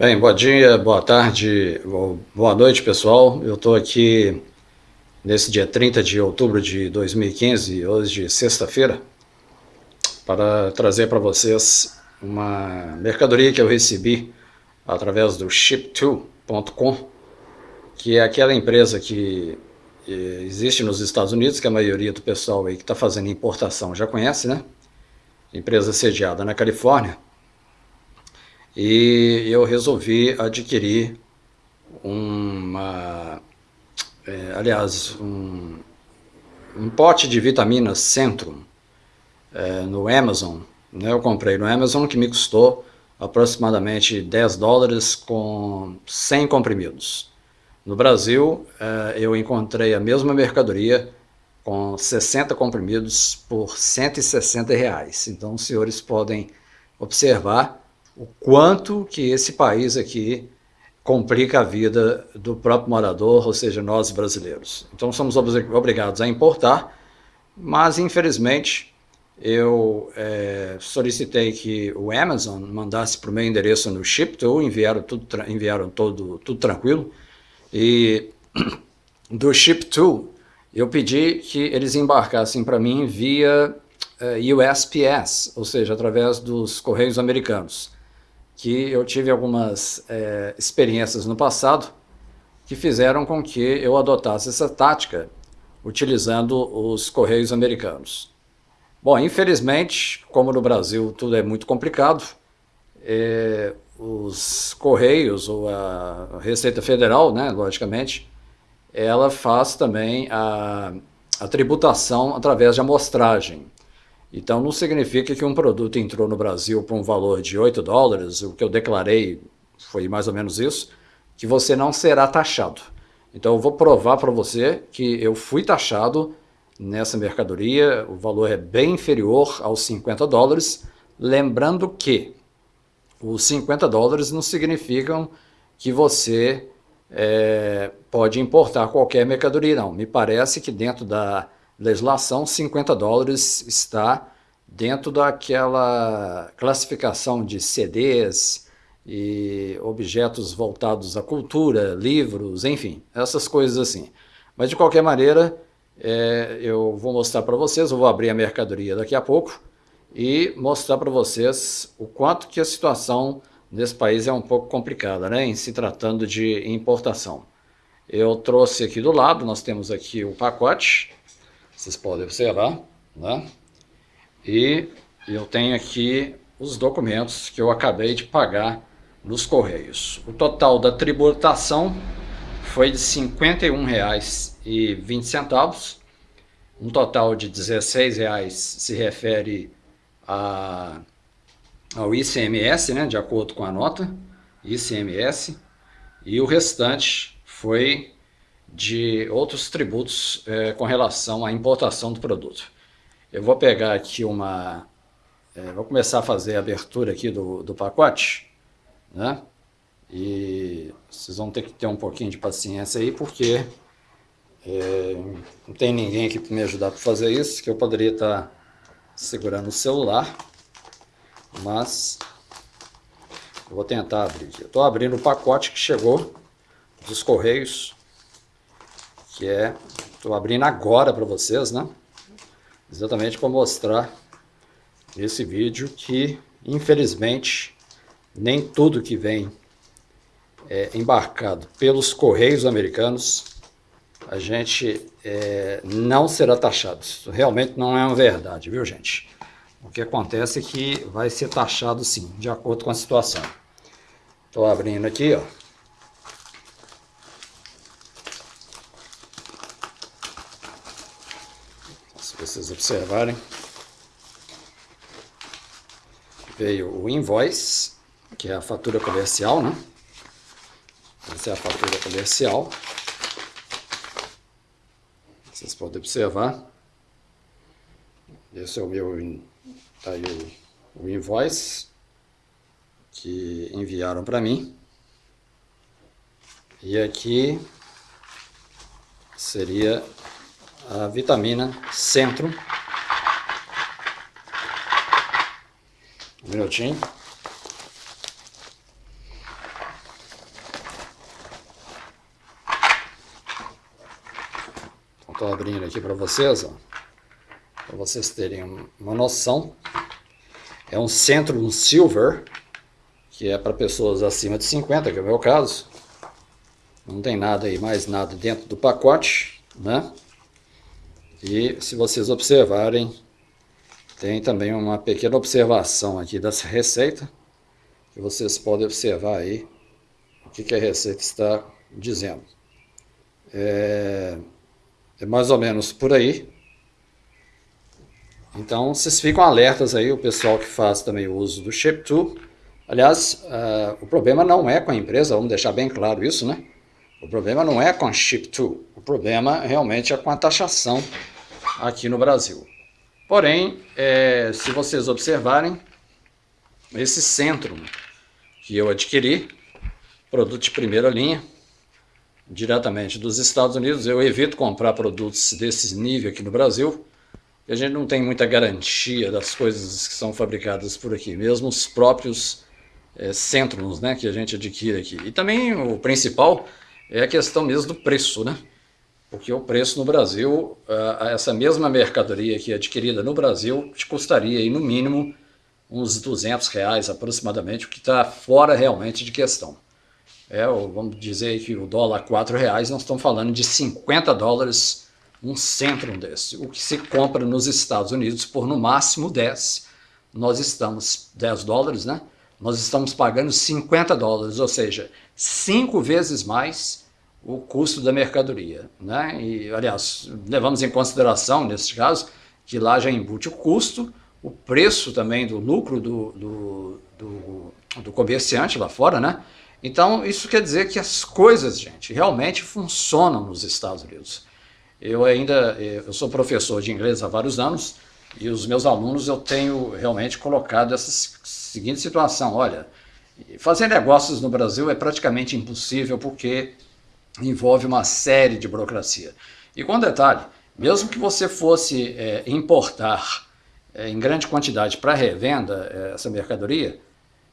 Bem, bom dia, boa tarde, boa noite pessoal. Eu estou aqui nesse dia 30 de outubro de 2015, hoje sexta-feira, para trazer para vocês uma mercadoria que eu recebi através do ship2.com, que é aquela empresa que existe nos Estados Unidos, que a maioria do pessoal aí que está fazendo importação já conhece, né? Empresa sediada na Califórnia e eu resolvi adquirir uma, é, aliás, um, um pote de vitaminas Centrum é, no Amazon. Né? Eu comprei no Amazon que me custou aproximadamente 10 dólares com 100 comprimidos. No Brasil, é, eu encontrei a mesma mercadoria com 60 comprimidos por 160 reais. Então, os senhores podem observar o quanto que esse país aqui complica a vida do próprio morador, ou seja, nós brasileiros. Então somos obrigados a importar, mas infelizmente eu é, solicitei que o Amazon mandasse para o meu endereço no Ship2, enviaram tudo, enviaram todo, tudo tranquilo, e do Ship2 eu pedi que eles embarcassem para mim via é, USPS, ou seja, através dos Correios Americanos que eu tive algumas é, experiências no passado que fizeram com que eu adotasse essa tática utilizando os correios americanos. Bom, infelizmente, como no Brasil tudo é muito complicado, é, os correios ou a Receita Federal, né, logicamente, ela faz também a, a tributação através de amostragem. Então não significa que um produto entrou no Brasil por um valor de 8 dólares, o que eu declarei foi mais ou menos isso, que você não será taxado. Então eu vou provar para você que eu fui taxado nessa mercadoria, o valor é bem inferior aos 50 dólares, lembrando que os 50 dólares não significam que você é, pode importar qualquer mercadoria, não. Me parece que dentro da legislação, 50 dólares está dentro daquela classificação de CDs e objetos voltados à cultura, livros, enfim, essas coisas assim. Mas de qualquer maneira, é, eu vou mostrar para vocês, eu vou abrir a mercadoria daqui a pouco e mostrar para vocês o quanto que a situação nesse país é um pouco complicada, né, em se tratando de importação. Eu trouxe aqui do lado, nós temos aqui o pacote, vocês podem observar, né? E eu tenho aqui os documentos que eu acabei de pagar nos Correios. O total da tributação foi de R$ 51,20, um total de R$ 16,00 se refere a, ao ICMS, né, de acordo com a nota, ICMS, e o restante foi de outros tributos é, com relação à importação do produto. Eu vou pegar aqui uma... É, vou começar a fazer a abertura aqui do, do pacote, né? E vocês vão ter que ter um pouquinho de paciência aí, porque é, não tem ninguém aqui para me ajudar para fazer isso, que eu poderia estar tá segurando o celular, mas eu vou tentar abrir. Eu estou abrindo o pacote que chegou dos Correios, que é, estou abrindo agora para vocês, né? Exatamente para mostrar esse vídeo que, infelizmente, nem tudo que vem é, embarcado pelos Correios americanos, a gente é, não será taxado. Isso realmente não é uma verdade, viu gente? O que acontece é que vai ser taxado sim, de acordo com a situação. Estou abrindo aqui, ó. Vocês observarem. Veio o invoice, que é a fatura comercial, né? Essa é a fatura comercial. Vocês podem observar. Esse é o meu tá aí o, o invoice que enviaram para mim. E aqui seria a vitamina Centro. Um minutinho. Estou abrindo aqui para vocês, para vocês terem uma noção. É um centro, um silver, que é para pessoas acima de 50, que é o meu caso. Não tem nada aí, mais nada dentro do pacote, né? E se vocês observarem, tem também uma pequena observação aqui dessa receita, que vocês podem observar aí o que, que a receita está dizendo. É, é mais ou menos por aí. Então, vocês ficam alertas aí, o pessoal que faz também o uso do Ship2. Aliás, uh, o problema não é com a empresa, vamos deixar bem claro isso, né? O problema não é com a Ship2, o problema realmente é com a taxação aqui no Brasil. Porém, é, se vocês observarem, esse centro que eu adquiri, produto de primeira linha, diretamente dos Estados Unidos. Eu evito comprar produtos desse nível aqui no Brasil, a gente não tem muita garantia das coisas que são fabricadas por aqui, mesmo os próprios é, centros né, que a gente adquire aqui. E também o principal é a questão mesmo do preço, né? Porque o preço no Brasil, essa mesma mercadoria aqui adquirida no Brasil, te custaria aí, no mínimo uns 200 reais aproximadamente, o que está fora realmente de questão é, vamos dizer que o dólar R$ reais, nós estamos falando de 50 dólares um centro desse. O que se compra nos Estados Unidos por no máximo 10. Nós estamos, 10 dólares, né? Nós estamos pagando 50 dólares, ou seja, cinco vezes mais o custo da mercadoria. Né? E, aliás, levamos em consideração, nesse caso, que lá já embute o custo, o preço também do lucro do, do, do, do comerciante lá fora, né? Então, isso quer dizer que as coisas, gente, realmente funcionam nos Estados Unidos. Eu ainda eh, eu sou professor de inglês há vários anos e os meus alunos eu tenho realmente colocado essa seguinte situação, olha, fazer negócios no Brasil é praticamente impossível porque envolve uma série de burocracia. E com detalhe, mesmo que você fosse é, importar é, em grande quantidade para revenda é, essa mercadoria,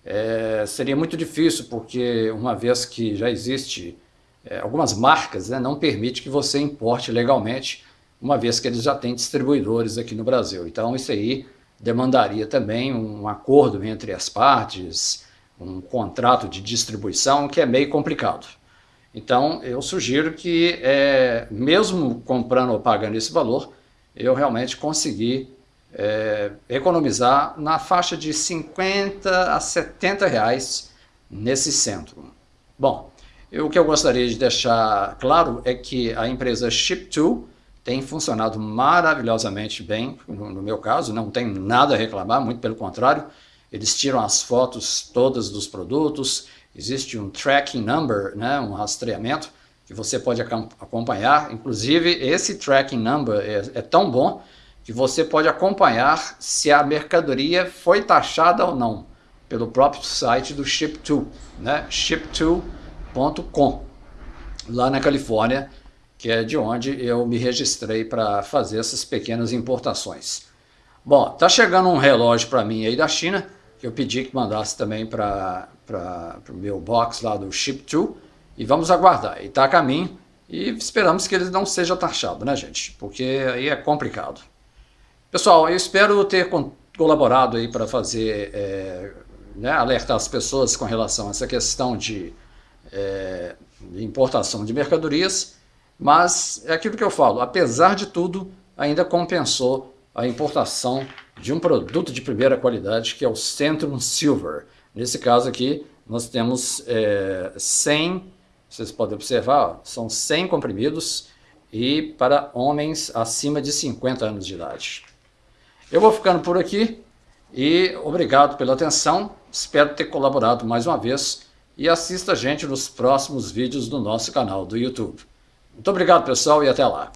é, seria muito difícil, porque uma vez que já existe é, algumas marcas, né, não permite que você importe legalmente, uma vez que eles já têm distribuidores aqui no Brasil. Então isso aí demandaria também um acordo entre as partes, um contrato de distribuição, que é meio complicado. Então eu sugiro que, é, mesmo comprando ou pagando esse valor, eu realmente consegui é, economizar na faixa de 50 a 70 reais nesse centro. Bom, o que eu gostaria de deixar claro é que a empresa Ship2 tem funcionado maravilhosamente bem, no, no meu caso, não tem nada a reclamar, muito pelo contrário, eles tiram as fotos todas dos produtos, existe um tracking number, né, um rastreamento, que você pode acompanhar, inclusive esse tracking number é, é tão bom que você pode acompanhar se a mercadoria foi taxada ou não pelo próprio site do Ship2, né? ship2.com, lá na Califórnia, que é de onde eu me registrei para fazer essas pequenas importações. Bom, tá chegando um relógio para mim aí da China, que eu pedi que mandasse também para o meu box lá do Ship2, e vamos aguardar. E está a caminho, e esperamos que ele não seja taxado, né gente? Porque aí é complicado. Pessoal, eu espero ter colaborado aí para fazer, é, né, alertar as pessoas com relação a essa questão de, é, de importação de mercadorias, mas é aquilo que eu falo, apesar de tudo, ainda compensou a importação de um produto de primeira qualidade, que é o Centrum Silver. Nesse caso aqui, nós temos é, 100, vocês podem observar, são 100 comprimidos e para homens acima de 50 anos de idade. Eu vou ficando por aqui e obrigado pela atenção, espero ter colaborado mais uma vez e assista a gente nos próximos vídeos do nosso canal do YouTube. Muito obrigado pessoal e até lá.